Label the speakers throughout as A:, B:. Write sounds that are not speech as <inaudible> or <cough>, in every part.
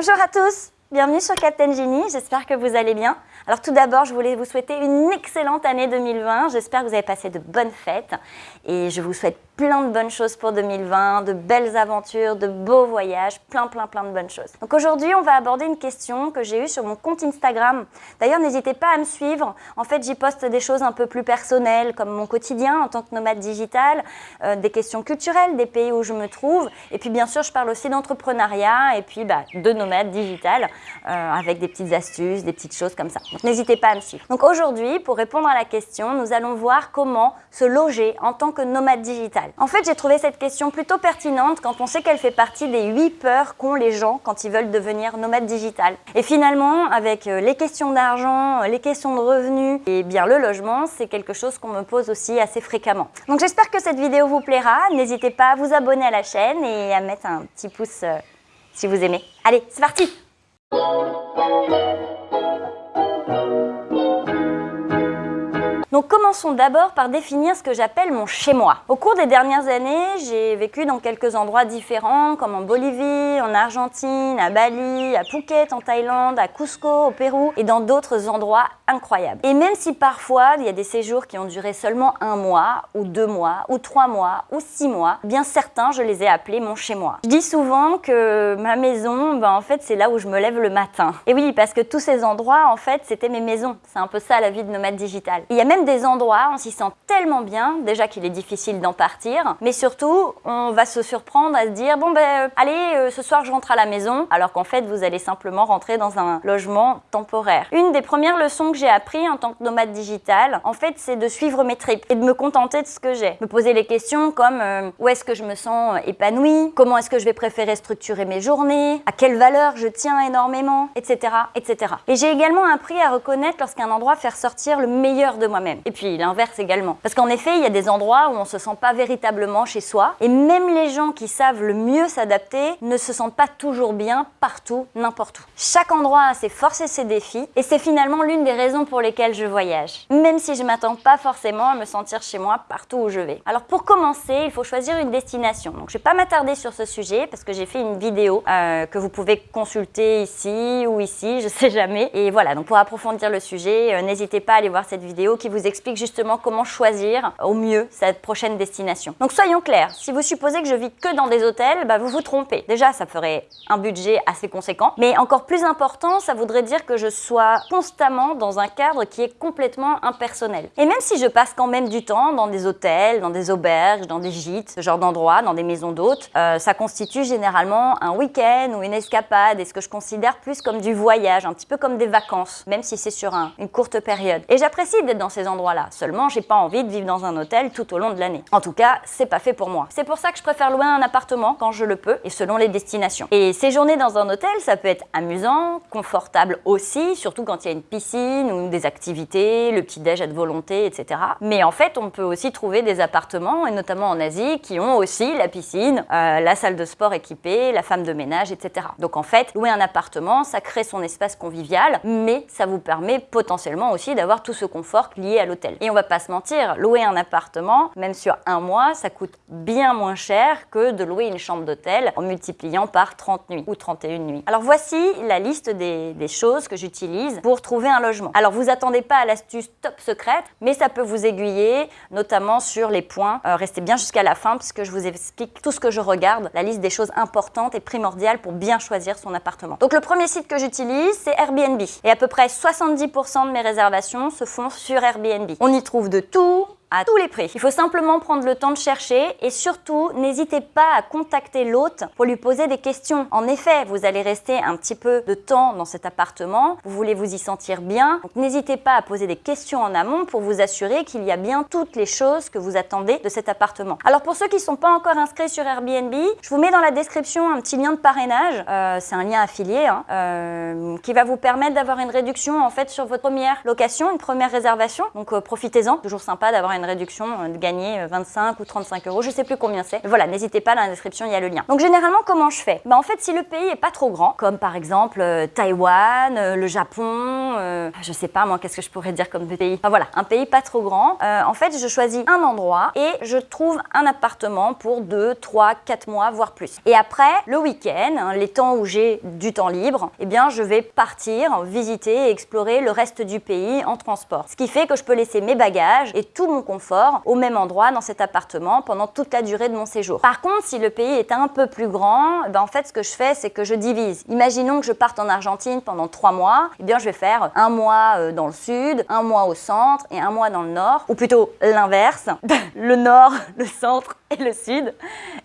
A: Bonjour à tous, bienvenue sur Captain Genie, j'espère que vous allez bien. Alors tout d'abord, je voulais vous souhaiter une excellente année 2020, j'espère que vous avez passé de bonnes fêtes et je vous souhaite plein de bonnes choses pour 2020, de belles aventures, de beaux voyages, plein plein plein de bonnes choses. Donc aujourd'hui, on va aborder une question que j'ai eue sur mon compte Instagram. D'ailleurs, n'hésitez pas à me suivre. En fait, j'y poste des choses un peu plus personnelles, comme mon quotidien en tant que nomade digital, euh, des questions culturelles, des pays où je me trouve. Et puis bien sûr, je parle aussi d'entrepreneuriat et puis bah, de nomade digital, euh, avec des petites astuces, des petites choses comme ça. Donc n'hésitez pas à me suivre. Donc aujourd'hui, pour répondre à la question, nous allons voir comment se loger en tant que nomade digital. En fait, j'ai trouvé cette question plutôt pertinente quand on sait qu'elle fait partie des 8 peurs qu'ont les gens quand ils veulent devenir nomades digital. Et finalement, avec euh, les questions d'argent, les questions de revenus et bien le logement, c'est quelque chose qu'on me pose aussi assez fréquemment. Donc j'espère que cette vidéo vous plaira. N'hésitez pas à vous abonner à la chaîne et à mettre un petit pouce euh, si vous aimez. Allez, c'est parti Donc commençons d'abord par définir ce que j'appelle mon chez-moi. Au cours des dernières années, j'ai vécu dans quelques endroits différents, comme en Bolivie, en Argentine, à Bali, à Phuket en Thaïlande, à Cusco au Pérou et dans d'autres endroits incroyables. Et même si parfois il y a des séjours qui ont duré seulement un mois, ou deux mois, ou trois mois, ou six mois, eh bien certains je les ai appelés mon chez-moi. Je dis souvent que ma maison, ben, en fait c'est là où je me lève le matin. Et oui, parce que tous ces endroits, en fait, c'était mes maisons. C'est un peu ça la vie de nomade digital. Il des endroits, on s'y sent tellement bien, déjà qu'il est difficile d'en partir, mais surtout, on va se surprendre à se dire, bon ben, euh, allez, euh, ce soir je rentre à la maison, alors qu'en fait, vous allez simplement rentrer dans un logement temporaire. Une des premières leçons que j'ai appris en tant que nomade digital, en fait, c'est de suivre mes tripes et de me contenter de ce que j'ai. Me poser les questions comme, euh, où est-ce que je me sens épanouie? Comment est-ce que je vais préférer structurer mes journées? À quelle valeur je tiens énormément? Etc. etc. Et j'ai également appris à reconnaître lorsqu'un endroit fait ressortir le meilleur de moi-même. Et puis l'inverse également. Parce qu'en effet, il y a des endroits où on se sent pas véritablement chez soi. Et même les gens qui savent le mieux s'adapter ne se sentent pas toujours bien partout, n'importe où. Chaque endroit a ses forces et ses défis. Et c'est finalement l'une des raisons pour lesquelles je voyage. Même si je m'attends pas forcément à me sentir chez moi partout où je vais. Alors pour commencer, il faut choisir une destination. Donc je vais pas m'attarder sur ce sujet parce que j'ai fait une vidéo euh, que vous pouvez consulter ici ou ici, <laughs> je sais jamais. Et voilà, donc pour approfondir le sujet, euh, n'hésitez pas à aller voir cette vidéo qui vous explique justement comment choisir au mieux cette prochaine destination. Donc soyons clairs, si vous supposez que je vis que dans des hôtels, bah vous vous trompez. Déjà, ça ferait un budget assez conséquent, mais encore plus important, ça voudrait dire que je sois constamment dans un cadre qui est complètement impersonnel. Et même si je passe quand même du temps dans des hôtels, dans des auberges, dans des gîtes, ce genre d'endroits, dans des maisons d'hôtes, euh, ça constitue généralement un week-end ou une escapade et ce que je considère plus comme du voyage, un petit peu comme des vacances, même si c'est sur une courte période. Et j'apprécie d'être dans ces endroit-là. Seulement, j'ai pas envie de vivre dans un hôtel tout au long de l'année. En tout cas, c'est pas fait pour moi. C'est pour ça que je préfère louer un appartement quand je le peux et selon les destinations. Et séjourner dans un hôtel, ça peut être amusant, confortable aussi, surtout quand il y a une piscine ou des activités, le petit-déj à de volonté, etc. Mais en fait, on peut aussi trouver des appartements, et notamment en Asie, qui ont aussi la piscine, euh, la salle de sport équipée, la femme de ménage, etc. Donc en fait, louer un appartement, ça crée son espace convivial, mais ça vous permet potentiellement aussi d'avoir tout ce confort lié à l'hôtel. Et on va pas se mentir, louer un appartement, même sur un mois, ça coûte bien moins cher que de louer une chambre d'hôtel en multipliant par 30 nuits ou 31 nuits. Alors voici la liste des, choses que j'utilise pour trouver un logement. Alors vous attendez pas à l'astuce top secrète, mais ça peut vous aiguiller, notamment sur les points. Euh, restez bien jusqu'à la fin puisque je vous explique tout ce que je regarde, la liste des choses importantes et primordiales pour bien choisir son appartement. Donc le premier site que j'utilise, c'est Airbnb. Et à peu près 70% de mes réservations se font sur Airbnb. On y trouve de tout, à tous les prix. Il faut simplement prendre le temps de chercher et surtout, n'hésitez pas à contacter l'hôte pour lui poser des questions. En effet, vous allez rester un petit peu de temps dans cet appartement, vous voulez vous y sentir bien, donc n'hésitez pas à poser des questions en amont pour vous assurer qu'il y a bien toutes les choses que vous attendez de cet appartement. Alors pour ceux qui ne sont pas encore inscrits sur Airbnb, je vous mets dans la description un petit lien de parrainage, euh, c'est un lien affilié, hein, euh, qui va vous permettre d'avoir une réduction en fait sur votre première location, une première réservation, donc euh, profitez-en, toujours sympa d'avoir une réduction, euh, de gagner 25 ou 35 euros, je sais plus combien c'est. Voilà, n'hésitez pas, dans la description, il y a le lien. Donc généralement, comment je fais? Bah, En fait, si le pays est pas trop grand, comme par exemple Taïwan, le Japon, je sais pas moi, qu'est-ce que je pourrais dire comme pays? Enfin voilà, un pays pas trop grand. en fait, je choisis un endroit et je trouve un appartement pour 2, 3, 4 mois, voire plus. Et après, le week-end, hein, les temps où j'ai du temps libre, eh bien, je vais partir, visiter et explorer le reste du pays en transport. Ce qui fait que je peux laisser mes bagages et tout mon au même endroit dans cet appartement pendant toute la durée de mon séjour. Par contre, si le pays est un peu plus grand, eh ben, en fait, ce que je fais, c'est que je divise. Imaginons que je parte en Argentine pendant 3 mois, eh bien, je vais faire un mois euh, dans le sud, un mois au centre et un mois dans le nord, ou plutôt l'inverse, <laughs> le nord, le centre <laughs> et le sud.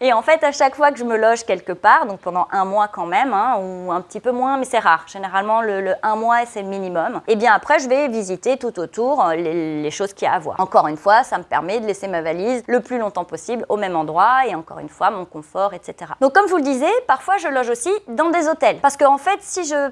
A: Et en fait, à chaque fois que je me loge quelque part, donc pendant un mois quand même, hein, ou un petit peu moins, mais c'est rare. Généralement, le, un mois, c'est le minimum. Et bien après, je vais visiter tout autour euh, les, choses qu'il y a à voir. Encore une fois, ça me permet de laisser ma valise le plus longtemps possible au même endroit et encore une fois, mon confort, etc. Donc comme je vous le disais, parfois je loge aussi dans des hôtels. Parce qu'en fait, si je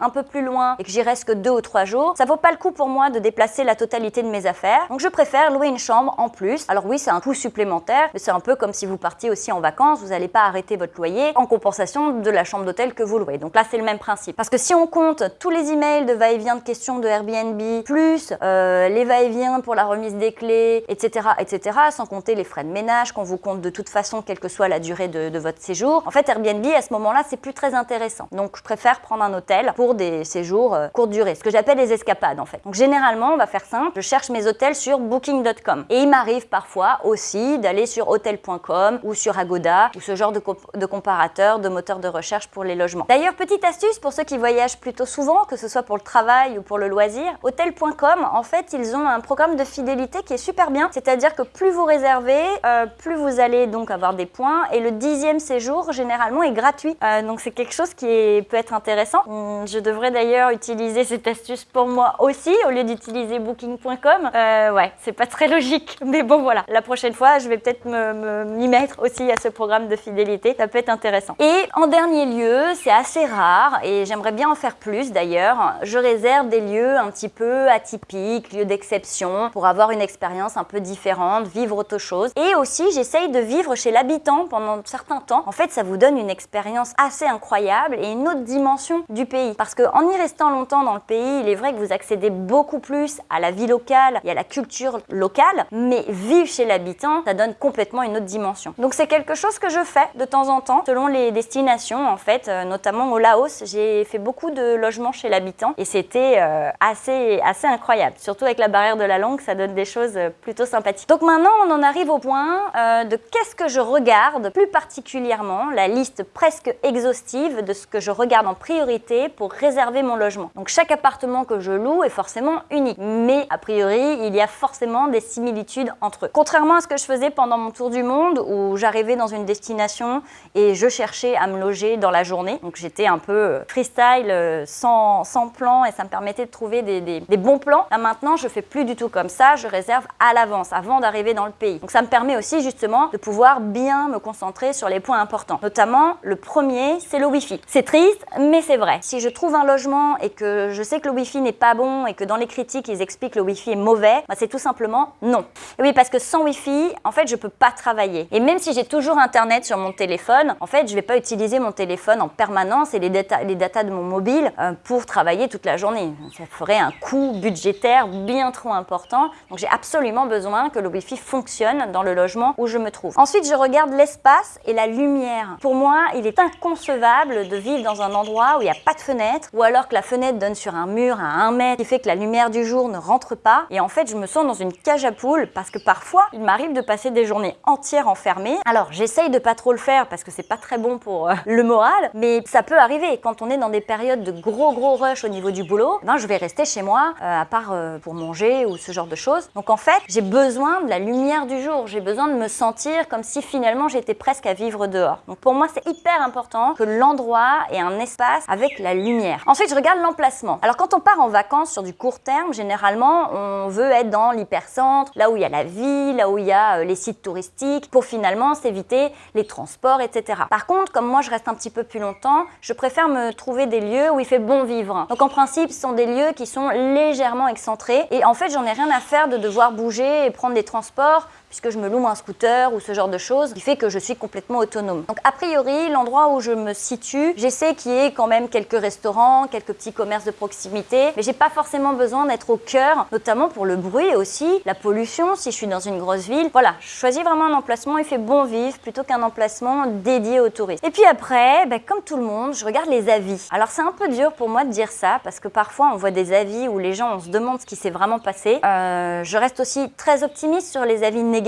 A: un peu plus loin et que j'y reste que deux ou trois jours, ça vaut pas le coup pour moi de déplacer la totalité de mes affaires. Donc je préfère louer une chambre en plus. Alors oui, c'est un coût supplémentaire, mais c'est un peu comme si vous partiez aussi en vacances, vous n'allez pas arrêter votre loyer en compensation de la chambre d'hôtel que vous louez. Donc là, c'est le même principe. Parce que si on compte tous les emails de va-et-vient de questions de Airbnb, plus euh, les va-et-vient pour la remise des clés, etc., etc., sans compter les frais de ménage qu'on vous compte de toute façon, quelle que soit la durée de, de votre séjour, en fait, Airbnb, à ce moment-là, c'est plus très intéressant. Donc, je préfère prendre un hôtel pour des séjours euh, courte durée, ce que j'appelle les escapades, en fait. Donc, généralement, on va faire simple, je cherche mes hôtels sur booking.com. Et il m'arrive parfois aussi d'aller sur hotel.com ou sur Agoda ou ce genre de, de comparateur, de moteur de recherche pour les logements. D'ailleurs, petite astuce pour ceux qui voyagent plutôt souvent, que ce soit pour le travail ou pour le loisir, hotel.com, en fait, ils ont un programme de fidélité qui est super bien. C'est-à-dire que plus vous réservez, euh, plus vous allez donc avoir des points et le dixième séjour, généralement, est gratuit. Euh, donc, c'est quelque chose qui peut être intéressant. Hum, je devrais d'ailleurs utiliser cette astuce pour moi aussi, au lieu d'utiliser booking.com. Euh, ouais, c'est pas très logique, <laughs> mais bon, voilà. La prochaine fois, je vais peut-être m'y mettre aussi à ce programme de fidélité. Ça peut être intéressant. Et en dernier lieu, c'est assez rare et j'aimerais bien en faire plus d'ailleurs. Je réserve des lieux un petit peu atypiques, lieux d'exception, pour avoir une expérience un peu différente, vivre autre chose. Et aussi, j'essaye de vivre chez l'habitant pendant certains temps. En fait, ça vous donne une expérience assez incroyable et une autre dimension du pays. Parce qu'en y restant longtemps dans le pays, il est vrai que vous accédez beaucoup plus à la vie locale et à la culture locale, mais vivre chez l'habitant, ça donne complètement une autre dimension. Donc c'est quelque chose que je fais de temps en temps, selon les destinations en fait, euh, notamment au Laos, j'ai fait beaucoup de logements chez l'habitant et c'était euh, assez, assez incroyable. Surtout avec la barrière de la langue, ça donne des choses euh, plutôt sympathiques. Donc maintenant, on en arrive au point de qu'est-ce que je regarde plus particulièrement, la liste presque exhaustive de ce que je regarde en priorité pour réserver mon logement. Donc chaque appartement que je loue est forcément unique, mais a priori, il y a forcément des similitudes entre eux. Contrairement à ce que je faisais pendant mon tour du monde où j'arrivais dans une destination et je cherchais à me loger dans la journée, donc j'étais un peu freestyle, sans, sans, plan et ça me permettait de trouver des, des, bons plans. Là maintenant, je fais plus du tout comme ça, je réserve à l'avance, avant d'arriver dans le pays. Donc ça me permet aussi justement de pouvoir bien me concentrer sur les points importants. Notamment, le premier, c'est le Wi-Fi. C'est triste, mais c'est vrai. Si je trouve un logement et que je sais que le Wi-Fi n'est pas bon et que dans les critiques, ils expliquent que le Wi-Fi est mauvais, bah, c'est tout simplement non. Oui, parce que sans Wi-Fi, en fait, je peux pas travailler. Et même si j'ai toujours Internet sur mon téléphone, en fait, je vais pas utiliser mon téléphone en permanence et les, data, de mon mobile euh, pour travailler toute la journée. Ça ferait un coût budgétaire bien trop important. Donc, j'ai absolument besoin que le Wi-Fi fonctionne dans le logement où je me trouve. Ensuite, je regarde l'espace et la lumière. Pour moi, il est inconcevable de vivre dans un endroit où il n'y a pas de fenêtre ou alors que la fenêtre donne sur un mur à un mètre qui fait que la lumière du jour ne rentre pas. Et en fait, je me sens dans une cage à poules parce que parfois, il m'arrive de passer des journées entières enfermées. Alors, j'essaye de pas trop le faire parce que c'est pas très bon pour euh, le moral, mais ça peut arriver. Quand on est dans des périodes de gros gros rush au niveau du boulot, ben, je vais rester chez moi, euh, à part euh, pour manger ou ce genre de choses. Donc en fait, j'ai besoin de la lumière du jour. J'ai besoin de me sentir comme si finalement j'étais presque à vivre dehors. Donc pour moi, c'est hyper important que l'endroit ait un espace avec la lumière. Ensuite, je regarde l'emplacement. Alors quand on part en vacances sur du court terme, généralement, on veut être dans l'hypercentre, là où il y a la ville, là où il y a euh, les sites touristiques, pour finalement s'éviter les transports, etc. Par contre, comme moi je reste un petit peu plus longtemps, je préfère me trouver des lieux où il fait bon vivre. Donc en principe, ce sont des lieux qui sont légèrement excentrés et en fait, j'en ai rien à faire de devoir bouger et prendre des transports puisque je me loue un scooter ou ce genre de choses, qui fait que je suis complètement autonome. Donc a priori, l'endroit où je me situe, j'essaie qu'il y ait quand même quelques restaurants, quelques petits commerces de proximité, mais j'ai pas forcément besoin d'être au cœur, notamment pour le bruit aussi, la pollution si je suis dans une grosse ville. Voilà, je choisis vraiment un emplacement, il fait bon vivre plutôt qu'un emplacement dédié aux touristes. Et puis après, ben, comme tout le monde, je regarde les avis. Alors c'est un peu dur pour moi de dire ça, parce que parfois on voit des avis où les gens, on se demande ce qui s'est vraiment passé. Euh, je reste aussi très optimiste sur les avis négatifs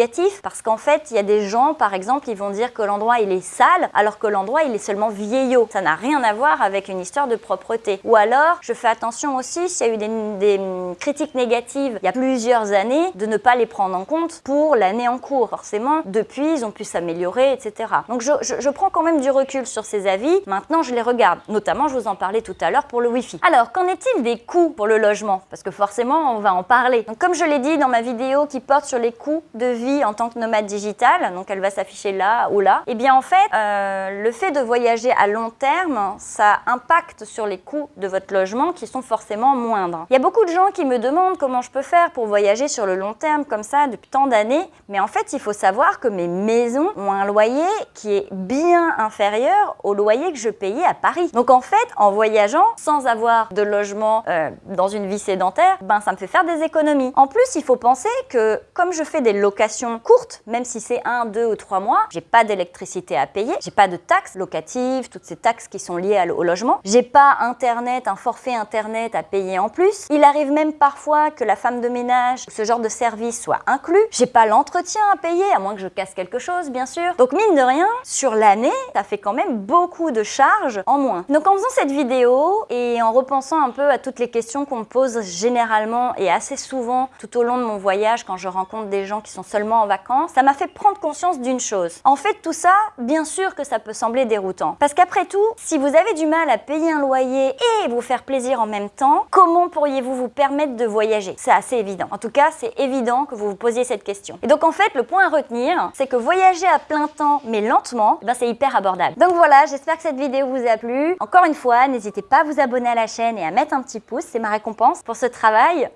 A: parce qu'en fait, il y a des gens, par exemple, ils vont dire que l'endroit il est sale alors que l'endroit il est seulement vieillot. Ça n'a rien à voir avec une histoire de propreté. Ou alors, je fais attention aussi s'il y a eu des, critiques négatives il y a plusieurs années, de ne pas les prendre en compte pour l'année en cours. Forcément, depuis, ils ont pu s'améliorer, etc. Donc, je, je, prends quand même du recul sur ces avis. Maintenant, je les regarde. Notamment, je vous en parlais tout à l'heure pour le Wi-Fi. Alors, qu'en est-il des coûts pour le logement? Parce que forcément, on va en parler. Donc, comme je l'ai dit dans ma vidéo qui porte sur les coûts de vie en tant que nomade digital, donc elle va s'afficher là ou là, et eh bien en fait, euh, le fait de voyager à long terme, ça impacte sur les coûts de votre logement qui sont forcément moindres. Il y a beaucoup de gens qui me demandent comment je peux faire pour voyager sur le long terme comme ça depuis tant d'années, mais en fait, il faut savoir que mes maisons ont un loyer qui est bien inférieur au loyer que je payais à Paris. Donc en fait, en voyageant sans avoir de logement euh, dans une vie sédentaire, ben ça me fait faire des économies. En plus, il faut penser que comme je fais des locations courte, même si c'est un, deux ou trois mois. J'ai pas d'électricité à payer, j'ai pas de taxes locatives, toutes ces taxes qui sont liées au logement. J'ai pas internet, un forfait internet à payer en plus. Il arrive même parfois que la femme de ménage, ce genre de service soit inclus. J'ai pas l'entretien à payer, à moins que je casse quelque chose, bien sûr. Donc mine de rien, sur l'année, ça fait quand même beaucoup de charges en moins. Donc en faisant cette vidéo et en repensant un peu à toutes les questions qu'on me pose généralement et assez souvent tout au long de mon voyage quand je rencontre des gens qui sont en vacances, ça m'a fait prendre conscience d'une chose. En fait, tout ça, bien sûr que ça peut sembler déroutant. Parce qu'après tout, si vous avez du mal à payer un loyer et vous faire plaisir en même temps, comment pourriez-vous vous permettre de voyager? C'est assez évident. En tout cas, c'est évident que vous vous posiez cette question. Et donc en fait, le point à retenir, c'est que voyager à plein temps, mais lentement, eh ben, c'est hyper abordable. Donc voilà, j'espère que cette vidéo vous a plu. Encore une fois, n'hésitez pas à vous abonner à la chaîne et à mettre un petit pouce, c'est ma récompense pour ce travail.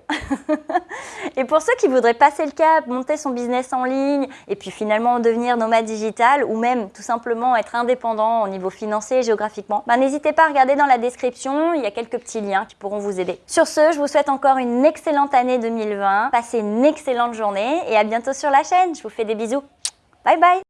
A: <laughs> et pour ceux qui voudraient passer le cap, monter son business en ligne et puis finalement devenir nomade digital ou même tout simplement être indépendant au niveau financier et géographiquement, bah, n'hésitez pas à regarder dans la description, il y a quelques petits liens qui pourront vous aider. Sur ce, je vous souhaite encore une excellente année 2020, passez une excellente journée et à bientôt sur la chaîne. Je vous fais des bisous. Bye bye